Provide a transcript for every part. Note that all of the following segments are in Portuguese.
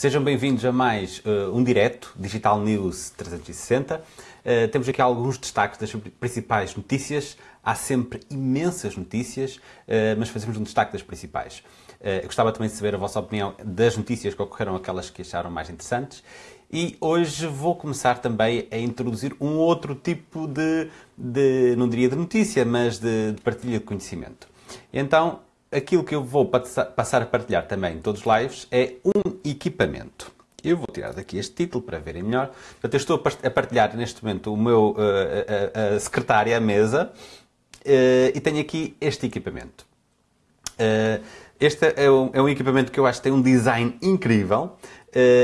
Sejam bem-vindos a mais uh, um direto, Digital News 360. Uh, temos aqui alguns destaques das principais notícias. Há sempre imensas notícias, uh, mas fazemos um destaque das principais. Eu gostava também de saber a vossa opinião das notícias que ocorreram, aquelas que acharam mais interessantes. E hoje vou começar também a introduzir um outro tipo de, de não diria de notícia, mas de, de partilha de conhecimento. Então, aquilo que eu vou passar a partilhar também em todos os lives é um equipamento. Eu vou tirar daqui este título para verem melhor. Portanto, eu estou a partilhar neste momento o meu uh, a, a secretária, a mesa, uh, e tenho aqui este equipamento. Este é um, é um, equipamento que eu acho que tem um design incrível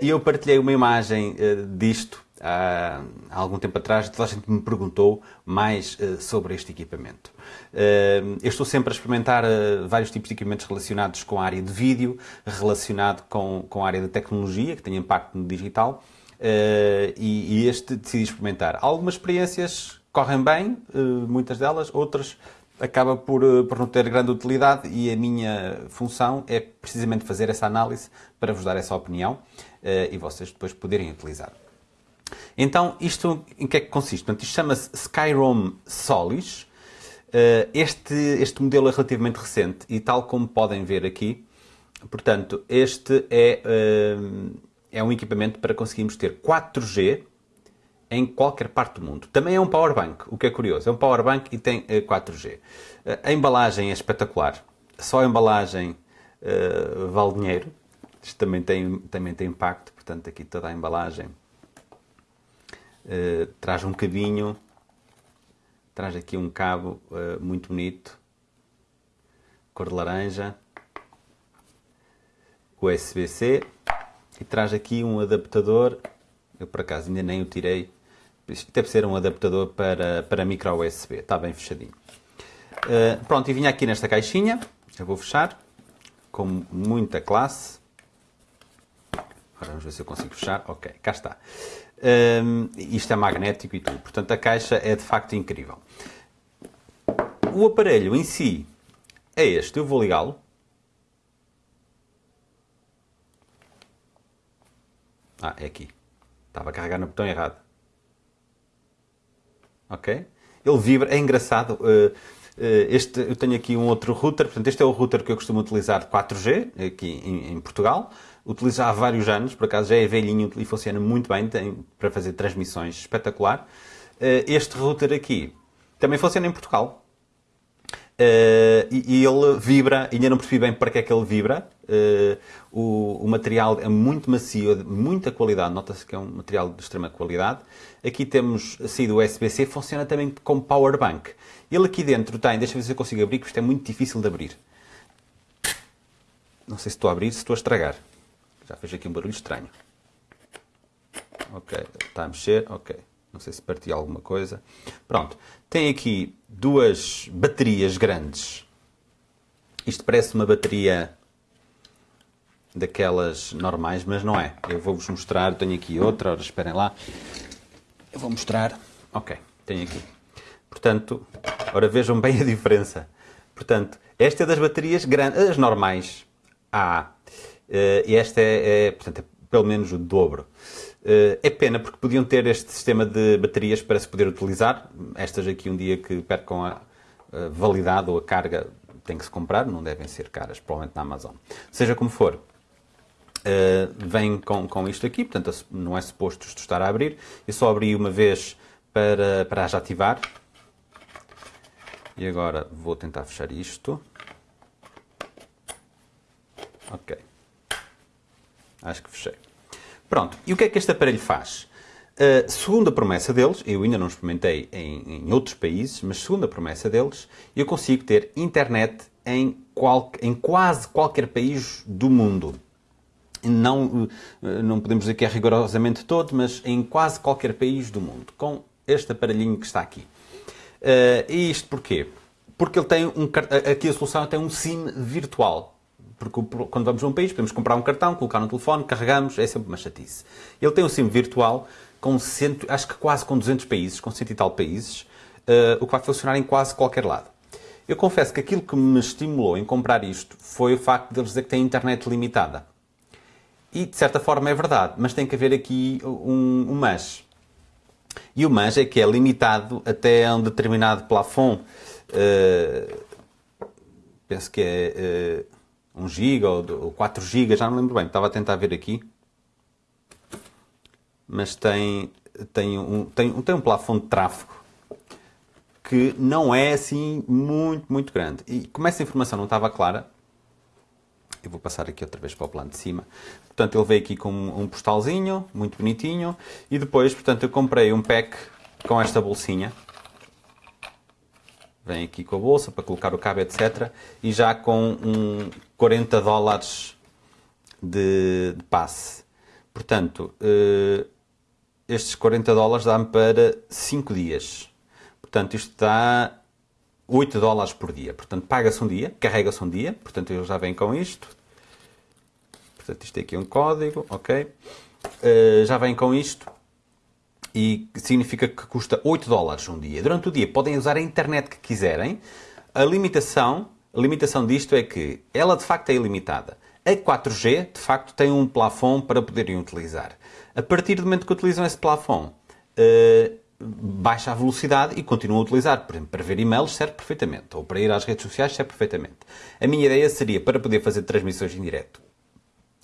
e eu partilhei uma imagem disto há, algum tempo atrás, toda a gente me perguntou mais sobre este equipamento. Uh, eu estou sempre a experimentar uh, vários tipos de equipamentos relacionados com a área de vídeo, relacionado com, com a área da tecnologia, que tem impacto no digital, e, e, este decidi experimentar. Algumas experiências correm bem, muitas delas, outras acaba por, por não ter grande utilidade e a minha função é precisamente fazer essa análise para vos dar essa opinião e vocês depois poderem utilizar. Então, isto em que é que consiste? Portanto, isto chama-se Skyrom Solis. Eh, este, este modelo é relativamente recente e tal como podem ver aqui, portanto, este é, eh, é um equipamento para conseguirmos ter 4G em qualquer parte do mundo. Também é um power bank, o que é curioso. É um power bank e tem 4G. Eh, a embalagem é espetacular. Só a embalagem uh, vale dinheiro. Isto também tem, também tem impacto, portanto, aqui toda a embalagem uh, traz um cabinho, traz aqui um cabo uh, muito bonito, cor de laranja, USB-C e traz aqui um adaptador, eu por acaso ainda nem o tirei, deve ser um adaptador para, para micro USB, está bem fechadinho. Uh, pronto, e vinha aqui nesta caixinha, eu vou fechar, com muita classe. Agora vamos ver se eu consigo fechar. Ok, cá está. Um, isto é magnético e tudo. Portanto, a caixa é de facto incrível. O aparelho em si é este. Eu vou ligá-lo. Ah, é aqui. Estava a carregar no botão errado. Ok? Ele vibra. É engraçado. Uh, este, eu tenho aqui um outro router. Portanto, este é o router que eu costumo utilizar de 4G aqui em, em Portugal utilizo há vários anos, por acaso já é velhinho e funciona muito bem tem, para fazer transmissões espetacular. Uh, este router aqui também funciona em Portugal. Uh, e, e, ele vibra, ainda não percebi bem para que é que ele vibra. Uh, o, o, material é muito macio, de muita qualidade, nota-se que é um material de extrema qualidade. Aqui temos a saída USB-C, funciona também como power bank. Ele aqui dentro tem, deixa eu ver se eu consigo abrir, porque isto é muito difícil de abrir. Não sei se estou a abrir, se estou a estragar. Já fez aqui um barulho estranho. Ok, está a mexer, ok. Não sei se partiu alguma coisa. Pronto, tem aqui duas baterias grandes. Isto parece uma bateria daquelas normais, mas não é. Eu vou-vos mostrar, tenho aqui outra, ora esperem lá. Eu vou mostrar. Ok, tenho aqui. Portanto, ora vejam bem a diferença. Portanto, esta é das baterias grandes, as normais A. Uh, e esta é, é, portanto, é pelo menos o dobro. Uh, é pena porque podiam ter este sistema de baterias para se poder utilizar. Estas aqui, um dia que percam a, validade ou a carga, tem que se comprar, não devem ser caras, provavelmente na Amazon. Seja como for, vem com, com isto aqui, portanto não é suposto isto estar a abrir. Eu só abri uma vez para, para as ativar. E agora vou tentar fechar isto. Ok. Acho que fechei. Pronto, e o que é que este aparelho faz? Uh, segundo a promessa deles, eu ainda não experimentei em, em, outros países, mas segundo a promessa deles, eu consigo ter internet em, qual, em quase qualquer país do mundo. Não, uh, não podemos dizer que é rigorosamente todo, mas em quase qualquer país do mundo, com este aparelhinho que está aqui. Uh, e isto porquê? Porque ele tem um, aqui a solução tem um SIM virtual porque quando vamos a um país podemos comprar um cartão, colocar no telefone, carregamos, é sempre uma chatice. Ele tem um SIM virtual com cento, acho que quase com 200 países, com cento e tal países, uh, o que vai funcionar em quase qualquer lado. Eu confesso que aquilo que me estimulou em comprar isto foi o facto de eles dizer que têm internet limitada. E de certa forma é verdade, mas tem que haver aqui um, um mas. E o mas é que é limitado até um determinado plafond. Uh, penso que é uh, 1 GB ou, ou 4 GB, já não lembro bem, estava a tentar ver aqui. Mas tem, tem, um, tem, tem um plafond de tráfego que não é assim muito, muito grande. E como essa informação não estava clara, vou passar aqui outra vez para o plano de cima. Portanto, ele veio aqui com um postalzinho, muito bonitinho. E depois, portanto, eu comprei um pack com esta bolsinha. Vem aqui com a bolsa para colocar o cabo, etc. E já com um 40 dólares de, de passe. Portanto, uh, estes 40 dólares dá-me para 5 dias. Portanto, isto dá 8 dólares por dia. Portanto, paga-se um dia, carrega-se um dia. Portanto, eu já venho com isto. Portanto, isto aqui é um código, ok? Uh, já vem com isto. E significa que custa 8 dólares um dia. Durante o dia podem usar a internet que quiserem. A limitação, a limitação disto é que ela de facto é ilimitada. A 4G, de facto, tem um plafond para poderem utilizar. A partir do momento que utilizam esse plafond, uh, baixa a velocidade e continua a utilizar. Por exemplo, para ver e-mails serve perfeitamente, ou para ir às redes sociais serve perfeitamente. A minha ideia seria, para poder fazer transmissões em direto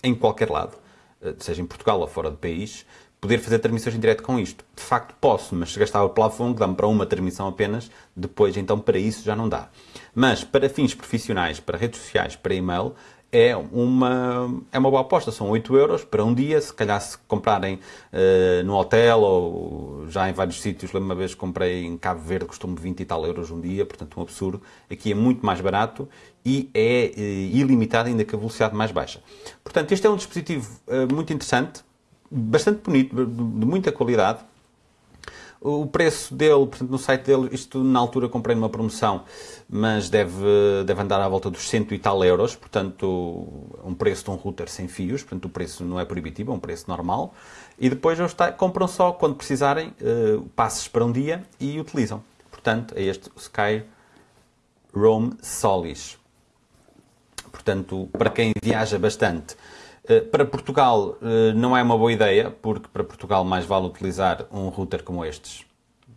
em qualquer lado, eh, seja em Portugal ou fora do país, poder fazer transmissões em direto com isto. De facto posso, mas se gastava o plafond, dá-me para uma transmissão apenas, depois então para isso já não dá. Mas para fins profissionais, para redes sociais, para e-mail, é uma, é uma boa aposta. São 8 euros para um dia. Se calhar, se comprarem uh, no hotel ou já em vários sítios, lembro uma vez que comprei em Cabo Verde, custou-me 20 e tal euros um dia, portanto, um absurdo. Aqui é muito mais barato e é uh, ilimitado, ainda com a velocidade mais baixa. Portanto, este é um dispositivo uh, muito interessante, bastante bonito, de muita qualidade o preço dele, portanto, no site dele, isto na altura comprei numa promoção, mas deve, deve andar à volta dos cento e tal euros, portanto, um preço de um router sem fios, portanto, o preço não é proibitivo, é um preço normal. E depois eles compram só quando precisarem, uh, passes para um dia e utilizam. Portanto, é este Sky Roam Solis. Portanto, para quem viaja bastante, para Portugal eh, não é uma boa ideia, porque para Portugal mais vale utilizar um router como estes,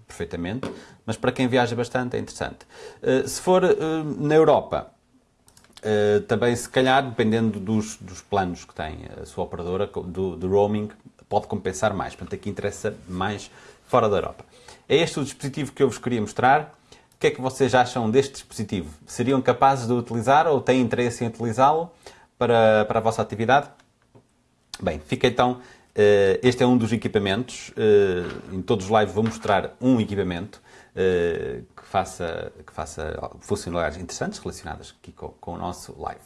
perfeitamente, mas para quem viaja bastante é interessante. Eh, se for na Europa, também se calhar, dependendo dos, dos planos que tem a sua operadora, do, do roaming, pode compensar mais. Portanto, aqui interessa mais fora da Europa. É este o dispositivo que eu vos queria mostrar. O que é que vocês acham deste dispositivo? Seriam capazes de utilizar ou têm interesse em utilizá-lo? para, para a vossa atividade? Bem, fica então. Uh, este é um dos equipamentos. Uh, em todos os lives vou mostrar um equipamento uh, que, faça, que faça funcionalidades interessantes relacionadas aqui com, com o nosso live.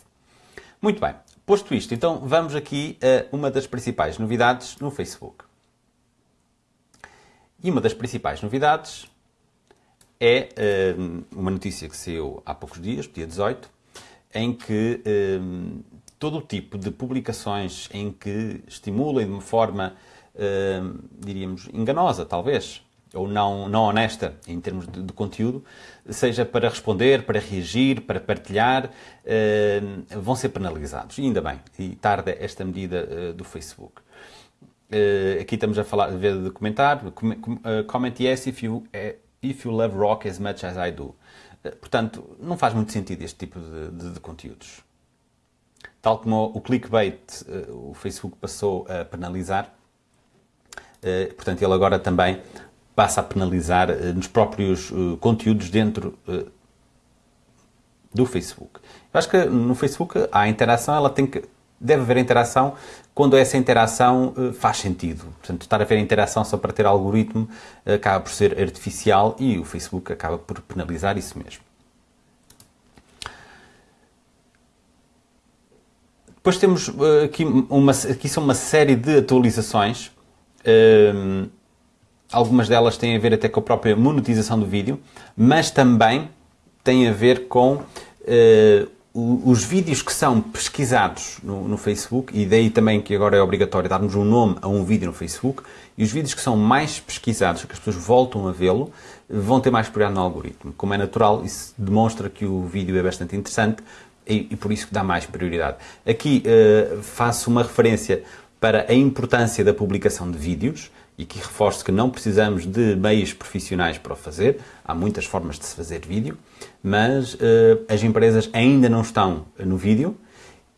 Muito bem, posto isto, então vamos aqui a uma das principais novidades no Facebook. E uma das principais novidades é uma notícia que saiu há poucos dias, dia 18, em que todo o tipo de publicações em que estimulem de uma forma, uh, diríamos, enganosa, talvez, ou não, não honesta em termos de, de, conteúdo, seja para responder, para reagir, para partilhar, uh, vão ser penalizados. E ainda bem, e tarda esta medida uh, do Facebook. Uh, aqui estamos a falar, a ver de comentar, comment yes if you, if you love rock as much as I do. portanto, não faz muito sentido este tipo de, de, de conteúdos. Tal como o clickbait, eh, o Facebook passou a penalizar, eh, portanto, ele agora também passa a penalizar eh, nos próprios conteúdos dentro do Facebook. Eu acho que no Facebook há interação, ela tem que deve haver interação quando essa interação faz sentido. Portanto, estar a ver interação só para ter algoritmo acaba por ser artificial e o Facebook acaba por penalizar isso mesmo. Depois temos uh, aqui, uma, aqui são uma série de atualizações. Uh, algumas delas têm a ver até com a própria monetização do vídeo, mas também têm a ver com uh, os vídeos que são pesquisados no, no, Facebook, e daí também que agora é obrigatório darmos um nome a um vídeo no Facebook, e os vídeos que são mais pesquisados, que as pessoas voltam a vê-lo, vão ter mais prioridade no algoritmo. Como é natural, isso demonstra que o vídeo é bastante interessante, e, e por isso que dá mais prioridade. Aqui uh, faço uma referência para a importância da publicação de vídeos e que reforço que não precisamos de meios profissionais para o fazer. Há muitas formas de se fazer vídeo, mas uh, as empresas ainda não estão no vídeo,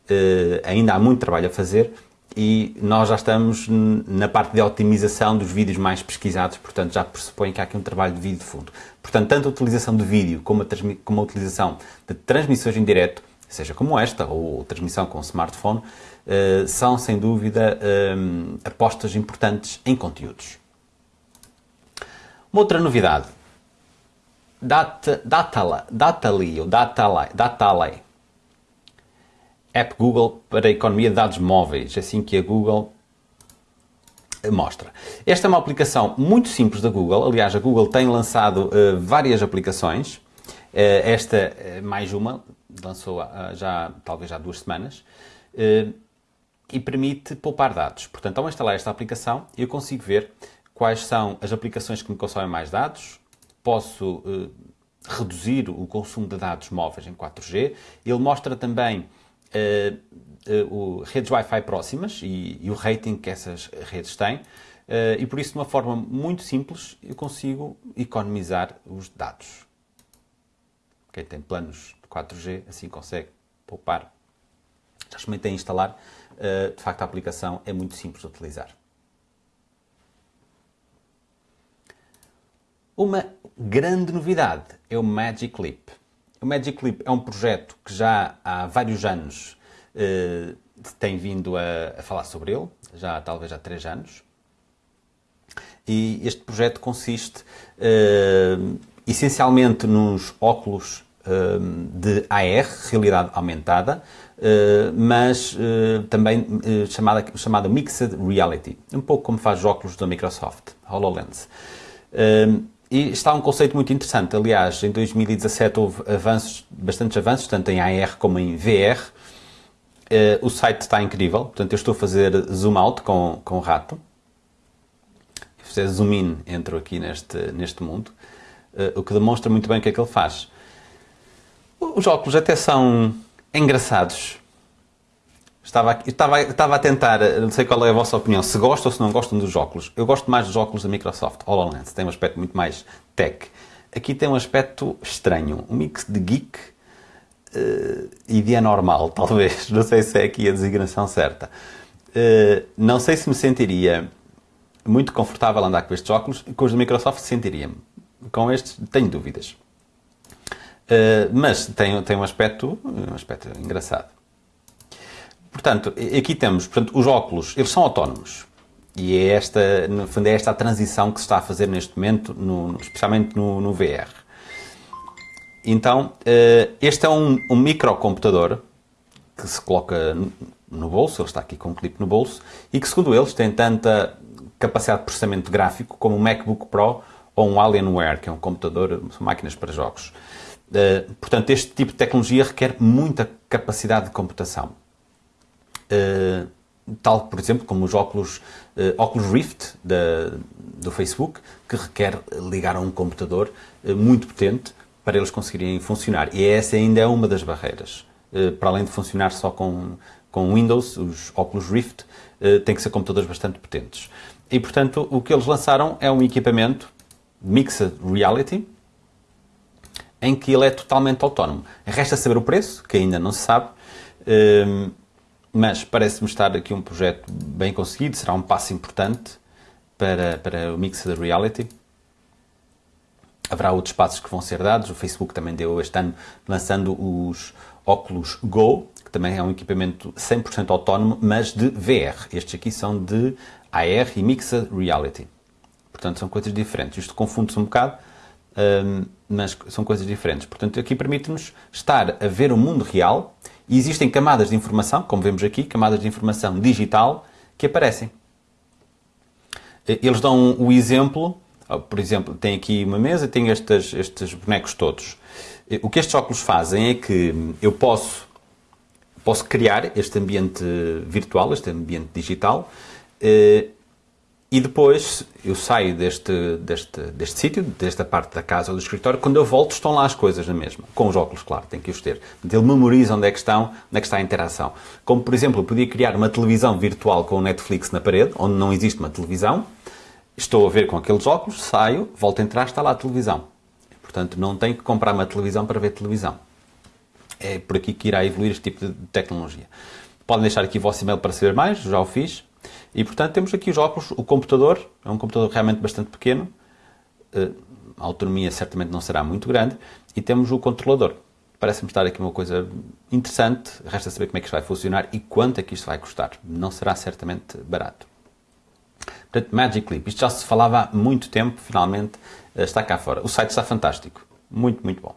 uh, ainda há muito trabalho a fazer e nós já estamos na parte de otimização dos vídeos mais pesquisados, portanto já pressupõe que há aqui um trabalho de vídeo de fundo. Portanto, tanto a utilização de vídeo como a, como a utilização de transmissões em direto, seja como esta, ou transmissão com smartphone, uh, são sem dúvida um, apostas importantes em conteúdos. Uma outra novidade, Data, Datala, Datali, App Google para a economia de dados móveis, assim que a Google mostra. Esta é uma aplicação muito simples da Google. Aliás, a Google tem lançado uh, várias aplicações. Uh, esta é mais uma, lançou uh, já talvez há duas semanas, e permite poupar dados. Portanto, ao instalar esta aplicação, eu consigo ver quais são as aplicações que me consomem mais dados, posso reduzir o consumo de dados móveis em 4G. Ele mostra também uh, redes Wi-Fi próximas e, e, o rating que essas redes têm. E por isso, de uma forma muito simples, eu consigo economizar os dados. Quem tem planos de 4G assim consegue poupar. Já experimentei instalar. de facto, a aplicação é muito simples de utilizar. Uma grande novidade é o Magic Leap. O Magic Leap é um projeto que já há vários anos uh, tem vindo a, falar sobre ele, já talvez há três anos. E este projeto consiste uh, essencialmente nos óculos de AR, realidade aumentada, mas também chamada, chamada Mixed Reality, um pouco como faz os óculos da Microsoft, HoloLens. E está um conceito muito interessante. Aliás, em 2017 houve avanços, bastantes avanços, tanto em AR como em VR. Eh, o site está incrível. Portanto, eu estou a fazer zoom out com, com o rato. Se fizer zoom in, entro aqui neste, neste mundo. O que demonstra muito bem o que é que ele faz. Os óculos até são engraçados. Estava, estava, estava a tentar, não sei qual é a vossa opinião, se gostam ou se não gostam dos óculos. Eu gosto mais dos óculos da Microsoft, HoloLens, tem um aspecto muito mais tech. Aqui tem um aspecto estranho, um mix de geek uh, e de anormal, talvez. Não sei se é aqui a designação certa. Uh, não sei se me sentiria muito confortável andar com estes óculos, com os da Microsoft sentiria-me. Com estes, tenho dúvidas. Uh, mas tem, tem um aspecto, um aspecto engraçado. Portanto, aqui temos, portanto, os óculos, eles são autónomos. E é esta, no fundo, é esta a transição que se está a fazer neste momento, no, especialmente no, no, VR. Então, eh, este é um, um microcomputador que se coloca no bolso, ele está aqui com um clipe no bolso, e que, segundo eles, tem tanta capacidade de processamento gráfico como um MacBook Pro ou um Alienware, que é um computador, são máquinas para jogos. Eh, portanto, este tipo de tecnologia requer muita capacidade de computação. Eh, tal, por exemplo, como os óculos, uh, óculos Rift da, do Facebook, que requer ligar a um computador uh, muito potente para eles conseguirem funcionar. E essa ainda é uma das barreiras. para além de funcionar só com, com Windows, os óculos Rift têm que ser computadores bastante potentes. E, portanto, o que eles lançaram é um equipamento Mixed Reality, em que ele é totalmente autónomo. Resta saber o preço, que ainda não se sabe, mas parece-me estar aqui um projeto bem conseguido, será um passo importante para, para o Mixed Reality. Haverá outros passos que vão ser dados. O Facebook também deu este ano lançando os óculos Go, que também é um equipamento 100% autónomo, mas de VR. Estes aqui são de AR e Mixed Reality. Portanto, são coisas diferentes. Isto confunde-se um bocado, hum, mas são coisas diferentes. Portanto, aqui permite-nos estar a ver o mundo real e existem camadas de informação, como vemos aqui, camadas de informação digital que aparecem. Eles dão o exemplo, por exemplo, tem aqui uma mesa, tem estes, estes bonecos todos. O que estes óculos fazem é que eu posso, posso criar este ambiente virtual, este ambiente digital, eh, E depois eu saio deste, deste, deste sítio, desta parte da casa ou do escritório, quando eu volto estão lá as coisas na mesma. Com os óculos, claro, tem que os ter. Ele memoriza onde é que estão, onde é que está a interação. Como, por exemplo, eu podia criar uma televisão virtual com o Netflix na parede, onde não existe uma televisão. Estou a ver com aqueles óculos, saio, volto a entrar, está lá a televisão. Portanto, não tenho que comprar uma televisão para ver televisão. É por aqui que irá evoluir este tipo de tecnologia. Podem deixar aqui o vosso e-mail para saber mais, já o fiz. E, portanto, temos aqui os óculos, o computador, é um computador realmente bastante pequeno, eh, a autonomia certamente não será muito grande, e temos o controlador. Parece-me estar aqui uma coisa interessante, resta saber como é que isto vai funcionar e quanto é que isto vai custar. Não será certamente barato. Portanto, Magic Leap, isto já se falava há muito tempo, finalmente eh, está cá fora. O site está fantástico, muito, muito bom.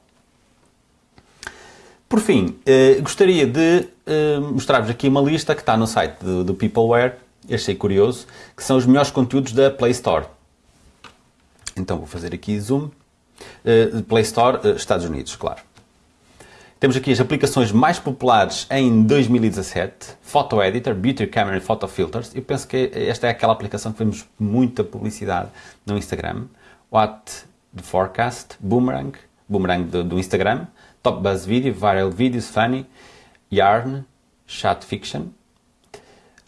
Por fim, eh, gostaria de mostrar-vos aqui uma lista que está no site do, do Peopleware, achei curioso, que são os melhores conteúdos da Play Store. Então vou fazer aqui zoom. Uh, Play Store, uh, Estados Unidos, claro. Temos aqui as aplicações mais populares em 2017. Photo Editor, Beauty Camera e Photo Filters. Eu penso que esta é aquela aplicação que vemos muita publicidade no Instagram. What the Forecast, Boomerang, Boomerang do, do Instagram, Top Buzz Video, Viral Videos, Funny, Yarn, Chat Fiction,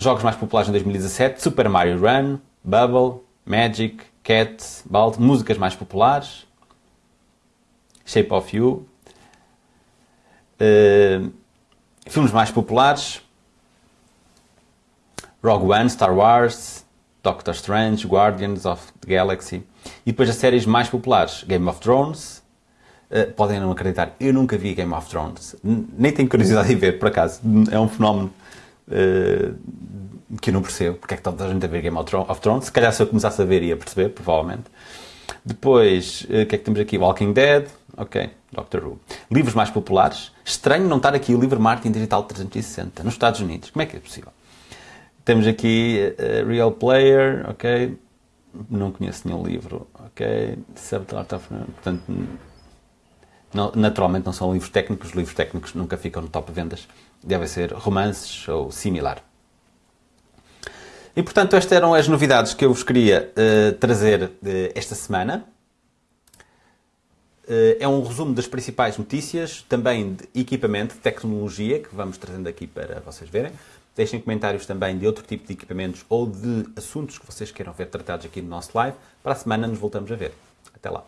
Jogos mais populares em 2017: Super Mario Run, Bubble, Magic, Cat, Bald. Músicas mais populares: Shape of You. Uh, filmes mais populares: Rogue One, Star Wars, Doctor Strange, Guardians of the Galaxy. E depois as séries mais populares: Game of Thrones. Uh, podem não acreditar, eu nunca vi Game of Thrones. Nem tenho curiosidade de ver, por acaso. É um fenómeno uh, que eu não percebo porque é que toda a gente a ver Game of Thrones. Se calhar se eu começasse a ver ia perceber, provavelmente. Depois, uh, o que é que temos aqui? Walking Dead, ok, Doctor Who. Livros mais populares. Estranho não estar aqui o livro Martin Digital 360, nos Estados Unidos. Como é que é possível? Temos aqui uh, Real Player, ok. Não conheço nenhum livro, ok. Subtlart of... Portanto, não, naturalmente não são livros técnicos. Os livros técnicos nunca ficam no top vendas devem ser romances ou similar. E portanto, estas eram as novidades que eu vos queria uh, trazer uh, esta semana. Uh, é um resumo das principais notícias, também de equipamento, de tecnologia, que vamos trazendo aqui para vocês verem. Deixem comentários também de outro tipo de equipamentos ou de assuntos que vocês queiram ver tratados aqui no nosso live. Para a semana nos voltamos a ver. Até lá.